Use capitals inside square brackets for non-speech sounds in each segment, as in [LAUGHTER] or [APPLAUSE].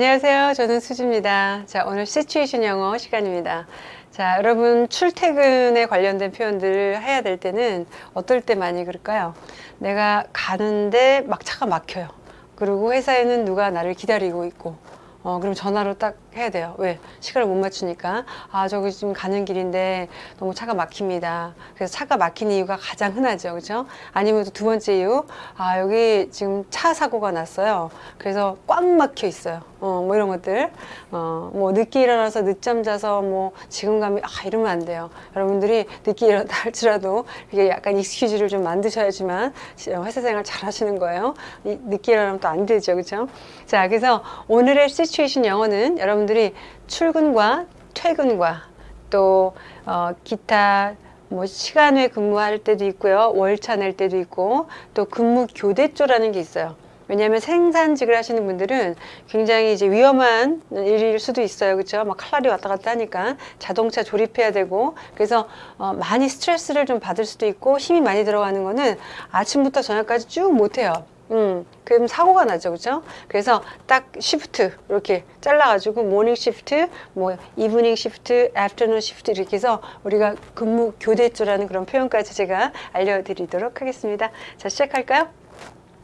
안녕하세요. 저는 수지입니다. 자, 오늘 시츄에이션 영어 시간입니다. 자, 여러분 출퇴근에 관련된 표현들을 해야 될 때는 어떨 때 많이 그럴까요? 내가 가는데 막 차가 막혀요. 그리고 회사에는 누가 나를 기다리고 있고 어, 그럼 전화로 딱 해야 돼요. 왜? 시간을 못 맞추니까. 아, 저기 지금 가는 길인데 너무 차가 막힙니다. 그래서 차가 막힌 이유가 가장 흔하죠. 그죠? 아니면 또 두 번째 이유. 아, 여기 지금 차 사고가 났어요. 그래서 꽉 막혀 있어요. 어, 뭐 이런 것들. 어, 뭐 늦게 일어나서 늦잠 자서 뭐 지금 가면, 아, 이러면 안 돼요. 여러분들이 늦게 일어났다 할지라도 이게 약간 익스큐즈를 좀 만드셔야지만 회사 생활 잘 하시는 거예요. 이, 늦게 일어나면 또 안 되죠. 그죠? 자, 그래서 오늘의 시츄에이션 영어는 여러분 들이 출근과 퇴근과 또 어, 기타 뭐 시간 외 근무할 때도 있고요. 월차 낼 때도 있고 또 근무 교대조라는 게 있어요. 왜냐하면 생산직을 하시는 분들은 굉장히 이제 위험한 일일 수도 있어요. 그렇죠 막 칼날이 왔다 갔다 하니까 자동차 조립해야 되고. 그래서 어, 많이 스트레스를 좀 받을 수도 있고 힘이 많이 들어가는 거는 아침부터 저녁까지 쭉 못해요 음, 그럼 사고가 나죠, 그죠? 그래서 딱 shift 이렇게 잘라 가지고 morning shift, 뭐 evening shift, afternoon shift 이렇게 해서 우리가 근무 교대조라는 그런 표현까지 제가 알려드리도록 하겠습니다. 자, 시작할까요?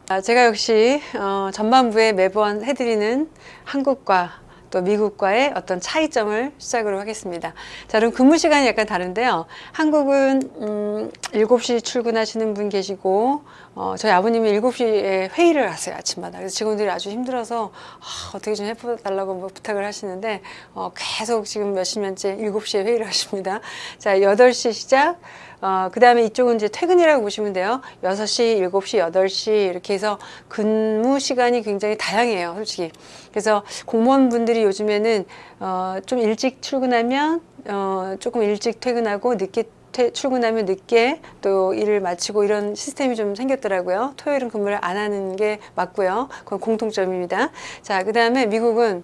아, 제가 역시 어, 전반부에 매번 해드리는 한국과 또 미국과의 어떤 차이점을 시작으로 하겠습니다. 자, 그럼 근무 시간이 약간 다른데요. 한국은 음, 7시 출근하시는 분 계시고 어, 저희 아버님이 7시에 회의를 하세요. 아침마다. 그래서 직원들이 아주 힘들어서 아, 어떻게 좀 해달라고 뭐 부탁을 하시는데 어, 계속 지금 몇십 년째 7시에 회의를 하십니다. 자, 8시 시작. 어, 그 다음에 이쪽은 이제 퇴근이라고 보시면 돼요. 6시, 7시, 8시 이렇게 해서 근무 시간이 굉장히 다양해요. 솔직히. 그래서 공무원분들이 요즘에는 어, 좀 일찍 출근하면 어, 조금 일찍 퇴근하고 늦게 퇴, 출근하면 늦게 또 일을 마치고 이런 시스템이 좀 생겼더라고요. 토요일은 근무를 안 하는 게 맞고요. 그건 공통점입니다. 자, 그 다음에 미국은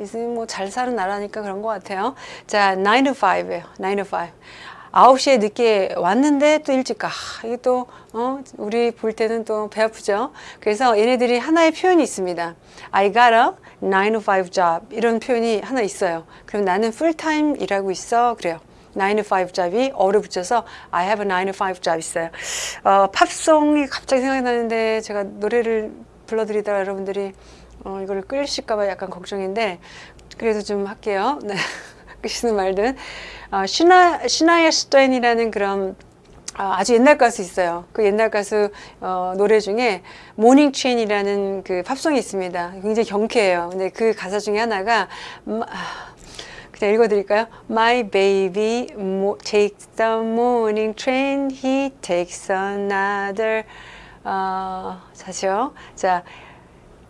이제 뭐 잘 사는 나라니까 그런 것 같아요. 자, 9 to 5예요. 9 to 5. 9시에 늦게 왔는데 또 일찍 가. 이게 또, 어, 우리 볼 때는 또 배 아프죠? 그래서 얘네들이 하나의 표현이 있습니다. I got a 9 to 5 job. 이런 표현이 하나 있어요. 그럼 나는 풀타임 일하고 있어. 그래요. 9 to 5 job이 어를 붙여서 I have a 9 to 5 job 있어요. 어, 팝송이 갑자기 생각이 나는데 제가 노래를 불러드리다가 여러분들이 어, 이거를 끌실까봐 약간 걱정인데 그래도 좀 할게요. 네. [LAUGHS] 끄시든 말든 어, 시나, 시나 이스턴이라는 그런 어, 아주 옛날 가수 있어요. 그 옛날 가수 어, 노래 중에 Morning Train이라는 그 팝송이 있습니다. 굉장히 경쾌해요. 근데 그 가사 중에 하나가 음, 아, 그냥 읽어드릴까요? My baby takes the morning train. He takes another. 어, 자시요. 자,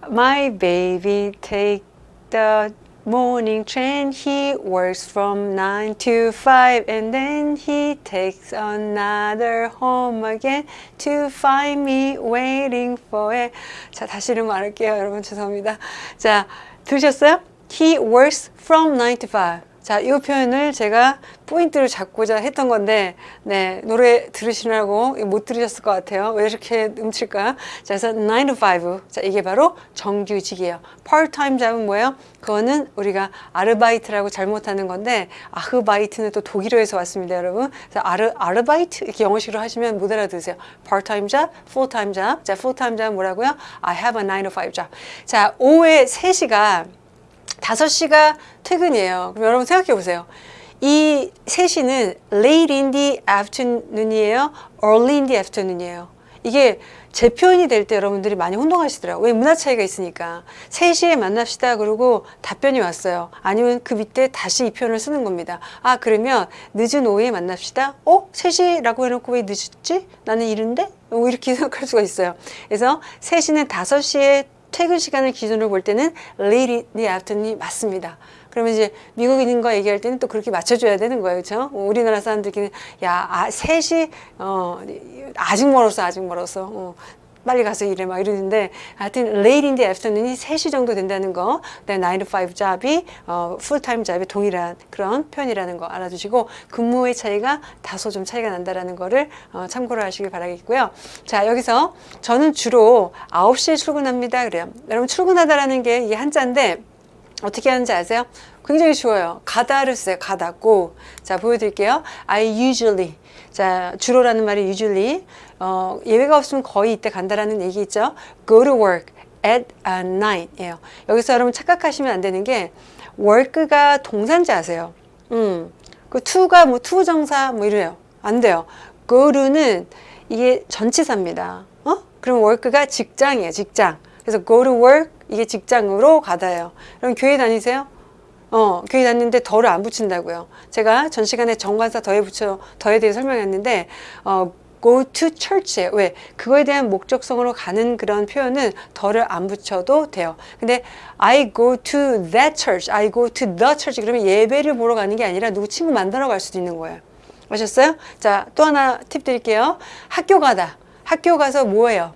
My baby take the morning train. He works from 9 to 5 and then he takes another home again to find me waiting for it. 자, 다시 이런 거안 할게요. 여러분 죄송합니다. 자, 들으셨어요? He works from 9 to 5. 자, 이 표현을 제가 포인트를 잡고자 했던 건데, 네, 노래 들으시느라고 못 들으셨을 것 같아요. 왜 이렇게 음칠까? 자, 그래서 9 to 5. 자, 이게 바로 정규직이에요. part-time 잡은 뭐예요? 그거는 우리가 아르바이트라고 잘못하는 건데, 아흐바이트는 또 독일어에서 왔습니다, 여러분. 그래서 아르, 아르바이트? 이렇게 영어식으로 하시면 못 알아들으세요. part-time job, full-time job. 자, full-time job 뭐라고요? I have a 9 to 5 job. 자, 오후에 3시가 5시가 퇴근이에요. 그럼 여러분 생각해 보세요. 이 3시는 late in the afternoon이에요? early in the afternoon이에요? 이게 재 표현이 될 때 여러분들이 많이 혼동하시더라고요. 왜 문화 차이가 있으니까. 3시에 만납시다 그러고 답변이 왔어요. 아니면 그 밑에 다시 이 표현을 쓰는 겁니다. 아 그러면 늦은 오후에 만납시다. 어? 3시라고 해놓고 왜 늦었지? 나는 이른데? 뭐 이렇게 [LAUGHS] 생각할 수가 있어요. 그래서 3시는 5시에 퇴근 시간을 기준으로 볼 때는 late in the afternoon이 맞습니다. 그러면 이제 미국인과 얘기할 때는 또 그렇게 맞춰줘야 되는 거예요. 그렇죠? 우리나라 사람들끼리 야, 아, 3시, 어, 아직 멀었어, 아직 멀었어. 어, 빨리 가서 일해 막 이러는데 하여튼 late in the afternoon이 3시 정도 된다는 거 그다음에 9 to 5 잡이 어, 풀타임 잡이 동일한 그런 표현이라는 거 알아두시고 근무의 차이가 다소 좀 차이가 난다라는 거를 어, 참고를 하시길 바라겠고요. 자 여기서 저는 주로 9시에 출근합니다. 그래요. 여러분 출근하다라는 게 이게 한자인데 어떻게 하는지 아세요? 굉장히 쉬워요. 가다를 써요. 가다, go. 자, 보여드릴게요. I usually. 자, 주로라는 말이 usually. 어, 예외가 없으면 거의 이때 간다라는 얘기 있죠. go to work at night. 예요. 여기서 여러분 착각하시면 안 되는 게 work가 동산자세요. 음. 그 to가 뭐 to 정사 뭐 이래요. 안 돼요. go to는 이게 전치사입니다. 어? 그럼 work가 직장이에요. 직장. 그래서 go to work 이게 직장으로 가다예요. 그럼 교회 다니세요? 어, 교회 다니는데 덜을 안 붙인다고요. 제가 전 시간에 정관사 더에 붙여 더에 대해 설명했는데 어, go to church에 왜 그거에 대한 목적성으로 가는 그런 표현은 덜을 안 붙여도 돼요. 근데 I go to that church, I go to the church 그러면 예배를 보러 가는 게 아니라 누구 친구 만나러 갈 수도 있는 거예요. 아셨어요? 자, 또 하나 팁 드릴게요. 학교 가다. 학교 가서 뭐예요?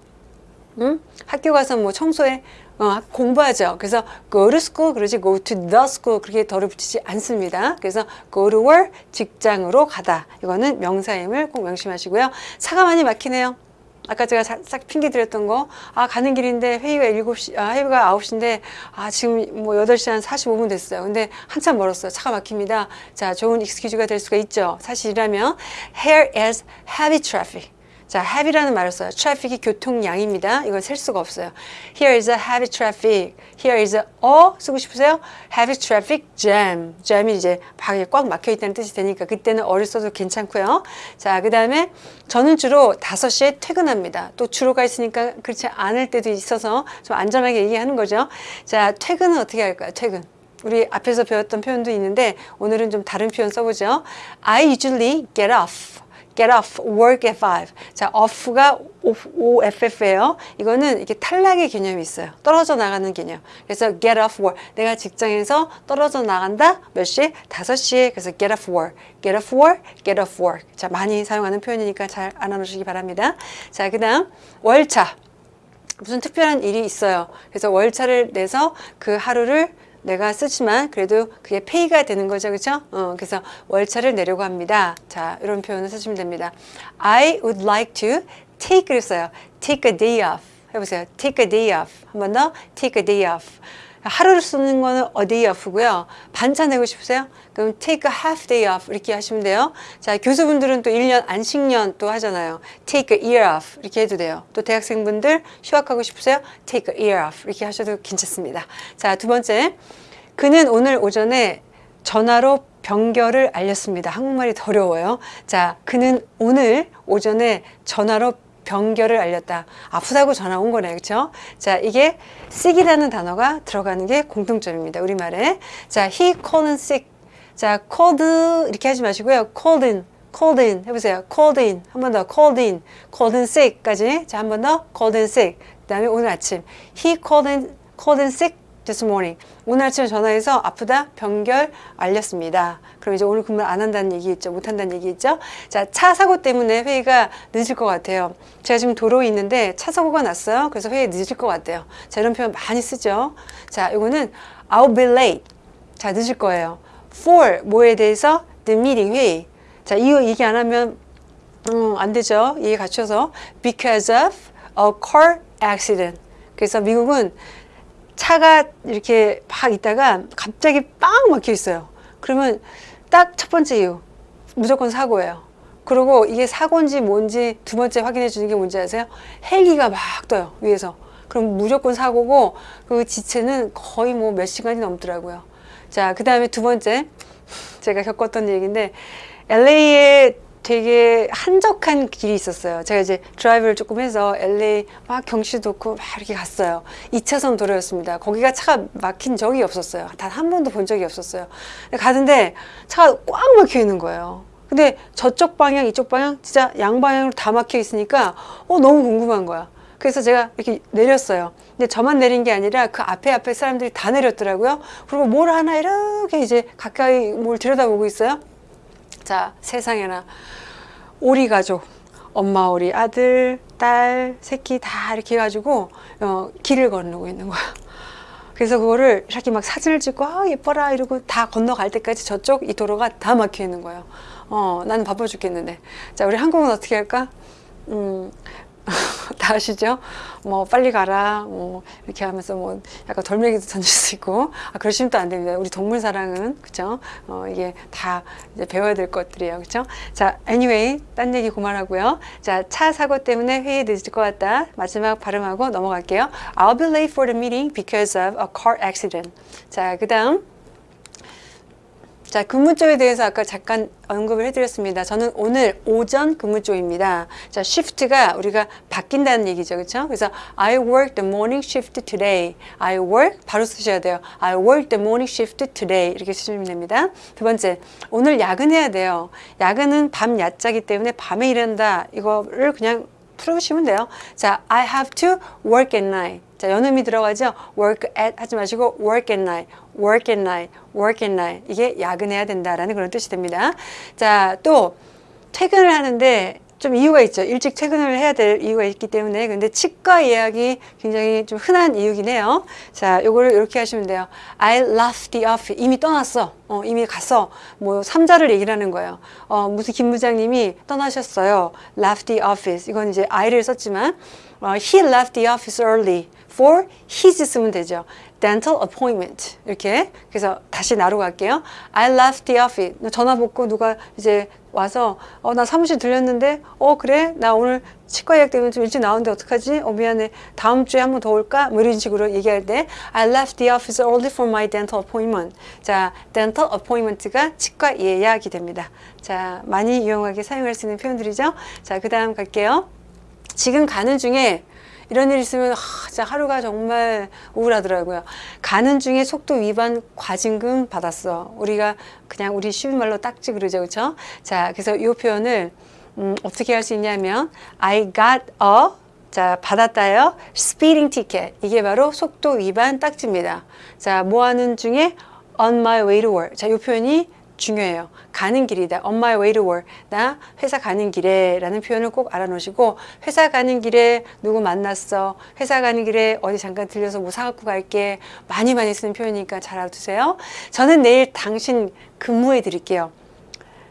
응? 학교 가서 뭐 청소해? 어, 공부하죠. 그래서 go to school 그러지 go to the school 그렇게 덜을 붙이지 않습니다. 그래서 go to work 직장으로 가다. 이거는 명사임을 꼭 명심하시고요. 차가 많이 막히네요. 아까 제가 자- 싹 핑계 드렸던 거, 아, 가는 길인데 회의가 7시, 아, 회의가 9시인데, 아, 지금 뭐 8시 한 45분 됐어요. 근데 한참 멀었어요. 차가 막힙니다. 자, 좋은 익스큐즈가 될 수가 있죠. 사실이라면, here is heavy traffic. 자, heavy라는 말을 써요. traffic이 교통량입니다. 이걸 셀 수가 없어요. Here is a heavy traffic. Here is a 어 쓰고 싶으세요? heavy traffic jam. jam이 이제 방에 꽉 막혀 있다는 뜻이 되니까 그때는 어를 써도 괜찮고요. 자, 그다음에 저는 주로 5시에 퇴근합니다. 또 주로가 있으니까 그렇지 않을 때도 있어서 좀 안전하게 얘기하는 거죠. 자, 퇴근은 어떻게 할까요? 퇴근. 우리 앞에서 배웠던 표현도 있는데 오늘은 좀 다른 표현 써보죠. I usually get off. Get off work at 5. 자, off가 OFF예요. 이거는 이렇게 탈락의 개념이 있어요. 떨어져 나가는 개념. 그래서 get off work. 내가 직장에서 떨어져 나간다. 몇 시에? 5시에. 그래서 get off work. get off work. get off work. 자, 많이 사용하는 표현이니까 잘 알아놓으시기 바랍니다. 자, 그다음 월차. 무슨 특별한 일이 있어요. 그래서 월차를 내서 그 하루를 내가 쓰지만 그래도 그게 페이가 되는 거죠. 그렇죠? 어, 그래서 월차를 내려고 합니다. 자, 이런 표현을 쓰시면 됩니다. I would like to take를 써요. take a day off. 해보세요. take a day off. 한 번 더. take a day off. 하루를 쓰는 거는 a day off고요. 반차 내고 싶으세요? 그럼 take a half day off 이렇게 하시면 돼요. 자, 교수분들은 또 1년 안식년 또 하잖아요. take a year off 이렇게 해도 돼요. 또 대학생분들 휴학하고 싶으세요? take a year off 이렇게 하셔도 괜찮습니다. 자, 두 번째. 그는 오늘 오전에 전화로 병결을 알렸습니다. 한국말이 더 어려워요. 자, 그는 오늘 오전에 전화로 병결을 알렸다. 아프다고 전화 온 거네. 그렇죠? 자, 이게 sick이라는 단어가 들어가는 게 공통점입니다. 우리말에. 자, he called sick. 자, called 이렇게 하지 마시고요. called in. called in 해보세요. called in. 한 번 더. called in. called in sick까지. 자, 한 번 더. called in sick. 그 다음에 오늘 아침. he called in, called in sick this morning. 오늘 아침에 전화해서 아프다 병결 알렸습니다. 그럼 이제 오늘 근무 안 한다는 얘기 있죠. 못 한다는 얘기 있죠. 자, 차 사고 때문에 회의가 늦을 것 같아요. 제가 지금 도로에 있는데 차 사고가 났어요. 그래서 회의 늦을 것 같아요. 자, 이런 표현 많이 쓰죠. 자, 이거는 I'll be late. 자, 늦을 거예요. For 뭐에 대해서 the meeting 회의. 자, 이거 얘기 안 하면 음, 안 되죠. 얘기 갖춰서 because of a car accident. 그래서 미국은 차가 이렇게 막 있다가 갑자기 빵 막혀 있어요. 그러면 딱 첫 번째 이유 무조건 사고예요. 그리고 이게 사고인지 뭔지 두 번째 확인해 주는 게 뭔지 아세요? 헬기가 막 떠요 위에서. 그럼 무조건 사고고 그 지체는 거의 뭐 몇 시간이 넘더라고요. 자, 그 다음에 두 번째 제가 겪었던 얘기인데 LA에 되게 한적한 길이 있었어요. 제가 이제 드라이브를 조금 해서 LA 막 경치 좋고 막 이렇게 갔어요. 2차선 도로였습니다. 거기가 차가 막힌 적이 없었어요. 단 한 번도 본 적이 없었어요. 가는데 차가 꽉 막혀 있는 거예요. 근데 저쪽 방향, 이쪽 방향 진짜 양방향으로 다 막혀 있으니까 어 너무 궁금한 거야. 그래서 제가 이렇게 내렸어요. 근데 저만 내린 게 아니라 그 앞에 앞에 사람들이 다 내렸더라고요. 그리고 뭘 하나 이렇게 이제 가까이 뭘 들여다보고 있어요. 자, 세상에나 오리 가족 엄마 우리 아들, 딸, 새끼 다 이렇게 해가지고 어, 길을 건너고 있는 거야. 그래서 그거를 이렇게 막 사진을 찍고 아 예뻐라 이러고 다 건너갈 때까지 저쪽 이 도로가 다 막혀 있는 거예요. 어, 나는 바빠 죽겠는데. 자, 우리 한국은 어떻게 할까? 음, [LAUGHS] 다 아시죠? 뭐 빨리 가라 뭐 이렇게 하면서 뭐 약간 돌멩이도 던질 수 있고 아 그러시면 또 안 됩니다. 우리 동물 사랑은 그죠? 어 이게 다 이제 배워야 될 것들이에요. 그죠? 자, anyway 딴 얘기 그만하고요. 자, 차 사고 때문에 회의 늦을 것 같다. 마지막 발음하고 넘어갈게요. I'll be late for the meeting because of a car accident. 자, 그 다음 자, 근무조에 대해서 아까 잠깐 언급을 해드렸습니다. 저는 오늘 오전 근무조입니다. 자, shift가 우리가 바뀐다는 얘기죠. 그렇죠? 그래서 I work the morning shift today. I work 바로 쓰셔야 돼요. I work the morning shift today. 이렇게 쓰시면 됩니다. 두 번째, 오늘 야근해야 돼요. 야근은 밤 야자기 때문에 밤에 일한다. 이거를 그냥 풀으시면 돼요. 자, I have to work at night. 자, 연음이 들어가죠? work at 하지 마시고 work at night, work at night, work at night. 이게 야근해야 된다라는 그런 뜻이 됩니다. 자, 또 퇴근을 하는데 좀 이유가 있죠. 일찍 퇴근을 해야 될 이유가 있기 때문에. 근데 치과 예약이 굉장히 좀 흔한 이유긴 해요. 자, 요거를 이렇게 하시면 돼요. I left the office. 이미 떠났어. 어, 이미 갔어. 뭐, 삼자를 얘기를 하는 거예요. 어, 무슨 김 부장님이 떠나셨어요. left the office. 이건 이제 I를 썼지만, 어, he left the office early for his 쓰면 되죠. Dental appointment 이렇게 그래서 다시 나로 갈게요. I left the office. 전화 받고 누가 이제 와서 어 나 사무실 들렸는데 어 그래 나 오늘 치과 예약 때문에 좀 일찍 나오는데 어떡하지? 어 미안해 다음 주에 한 번 더 올까? 뭐 이런 식으로 얘기할 때 I left the office early for my dental appointment. 자 dental appointment가 치과 예약이 됩니다. 자 많이 유용하게 사용할 수 있는 표현들이죠. 자그 다음 갈게요. 지금 가는 중에 이런 일 있으면 하, 진짜 하루가 정말 우울하더라고요. 가는 중에 속도 위반 과징금 받았어. 우리가 그냥 우리 쉬운 말로 딱지 그러죠, 그렇죠? 자, 그래서 이 표현을 음, 어떻게 할 수 있냐면 I got a 자, 받았다요. speeding ticket. 이게 바로 속도 위반 딱지입니다. 자, 뭐 하는 중에 on my way to work. 자, 이 표현이 중요해요. 가는 길이다. On my way to work. 나 회사 가는 길에 라는 표현을 꼭 알아놓으시고 회사 가는 길에 누구 만났어. 회사 가는 길에 어디 잠깐 들려서 뭐 사갖고 갈게. 많이 많이 쓰는 표현이니까 잘 알아두세요. 저는 내일 당신 근무해 드릴게요.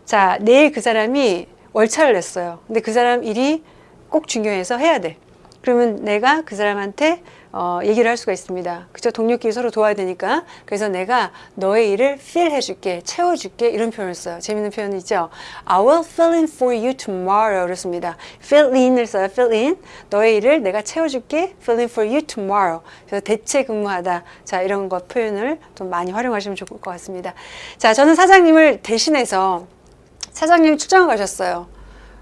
자, 내일 그 사람이 월차를 냈어요. 근데 그 사람 일이 꼭 중요해서 해야 돼. 그러면 내가 그 사람한테 어, 얘기를 할 수가 있습니다. 그죠? 동료끼리 서로 도와야 되니까. 그래서 내가 너의 일을 fill 해줄게, 채워줄게 이런 표현을 써요. 재밌는 표현이 있죠? I will fill in for you tomorrow 그렇습니다. fill in을 써요. fill in. 너의 일을 내가 채워줄게, fill in for you tomorrow. 그래서 대체 근무하다. 자, 이런 것 표현을 좀 많이 활용하시면 좋을 것 같습니다. 자, 저는 사장님을 대신해서 사장님이 출장을 가셨어요.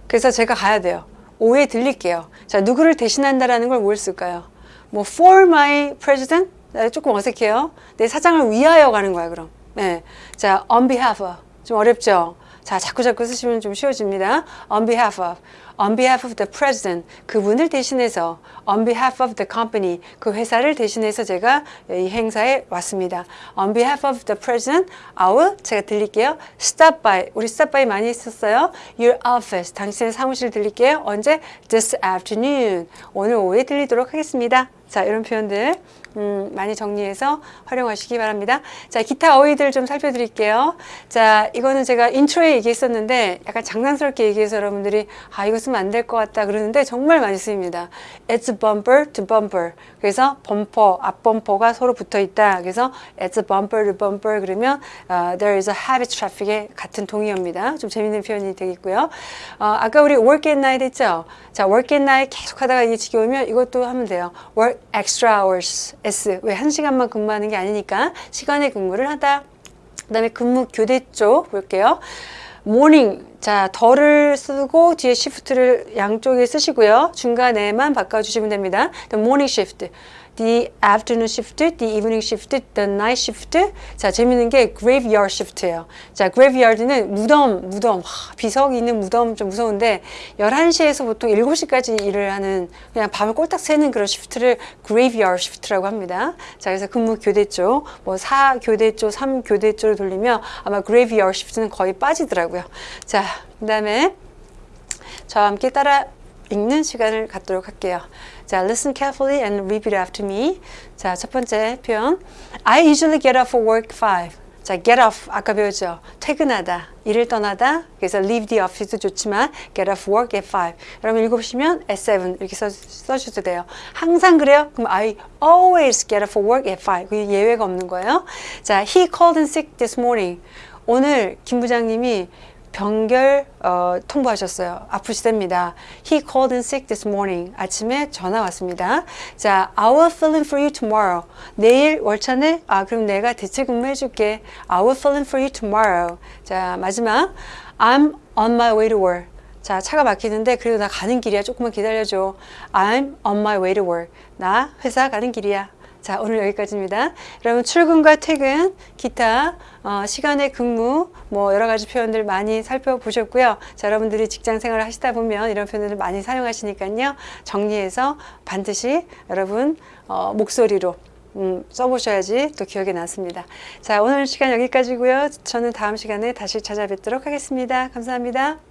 그래서 제가 가야 돼요. 오후에 들릴게요. 자, 누구를 대신한다라는 걸 뭘 쓸까요? 뭐 for my president 조금 어색해요. 내 사장을 위하여 가는 거야 그럼. 네. 자 on behalf of 좀 어렵죠. 자 자꾸 자꾸 쓰시면 좀 쉬워집니다. on behalf of on behalf of the president 그분을 대신해서 on behalf of the company 그 회사를 대신해서 제가 이 행사에 왔습니다. on behalf of the president will 제가 들릴게요. stop by 우리 stop by 많이 했었어요. your office 당신의 사무실 들릴게요. 언제? this afternoon 오늘 오후에 들리도록 하겠습니다. 자 이런 표현들 음, 많이 정리해서 활용하시기 바랍니다. 자, 기타 어휘들 좀 살펴드릴게요. 자, 이거는 제가 intro에 얘기했었는데 약간 장난스럽게 얘기해서 여러분들이 아, 이거 쓰면 안 될 것 같다 그러는데 정말 많이 쓰입니다. It's bumper to bumper. 그래서 범퍼, 앞범퍼가 서로 붙어 있다. 그래서 it's bumper to bumper 그러면 uh, there is a heavy traffic의 같은 동의어입니다. 좀 재밌는 표현이 되겠고요. 어, 아까 우리 work at night 했죠? 자, work at night 계속 하다가 이게 지겨우면 이것도 하면 돼요. work extra hours. S. 왜 한 시간만 근무하는 게 아니니까 시간에 근무를 하다. 그 다음에 근무 교대 쪽 볼게요. morning. 자, 덜을 쓰고 뒤에 시프트를 양쪽에 쓰시고요. 중간에만 바꿔주시면 됩니다. Morning shift. The afternoon shift, the evening shift, the night shift. 자, 재밌는 게 graveyard shift예요. 자, graveyard는 무덤, 무덤. 하, 비석이 있는 무덤 좀 무서운데 11시에서 보통 7시까지 일을 하는 그냥 밤을 꼴딱 새는 그런 시프트를 graveyard shift라고 합니다. 자, 그래서 근무 교대 쪽, 뭐 4교대 쪽, 3교대 쪽을 돌리면 아마 graveyard shift는 거의 빠지더라고요. 자, 그다음에 저와 함께 따라 읽는 시간을 갖도록 할게요. 자, listen carefully and repeat after me. 자, 첫 번째 표현. I usually get off for work 5. 자, get off 아까 배웠죠. 퇴근하다, 일을 떠나다. 그래서 leave the office도 좋지만 get off work at 5. 여러분 읽어보시면 at 7 이렇게 써, 써주셔도 돼요. 항상 그래요? 그럼 I always get off for work at 5. 그 예외가 없는 거예요. 자, he called in sick this morning. 오늘 김 부장님이 병결 어, 통보하셨어요. 아프시답니다. He called in sick this morning. 아침에 전화 왔습니다. 자, I will fill in for you tomorrow. 내일 월차네? 아, 그럼 내가 대체 근무해 줄게. I will fill in for you tomorrow. 자, 마지막. I'm on my way to work. 자, 차가 막히는데 그래도 나 가는 길이야. 조금만 기다려줘. I'm on my way to work. 나 회사 가는 길이야. 자, 오늘 여기까지입니다. 여러분 출근과 퇴근, 기타, 어, 시간의 근무, 뭐 여러 가지 표현들 많이 살펴보셨고요. 자, 여러분들이 직장 생활을 하시다 보면 이런 표현들을 많이 사용하시니까요. 정리해서 반드시 여러분 어, 목소리로 음, 써보셔야지 또 기억에 남습니다. 자, 오늘 시간 여기까지고요. 저는 다음 시간에 다시 찾아뵙도록 하겠습니다. 감사합니다.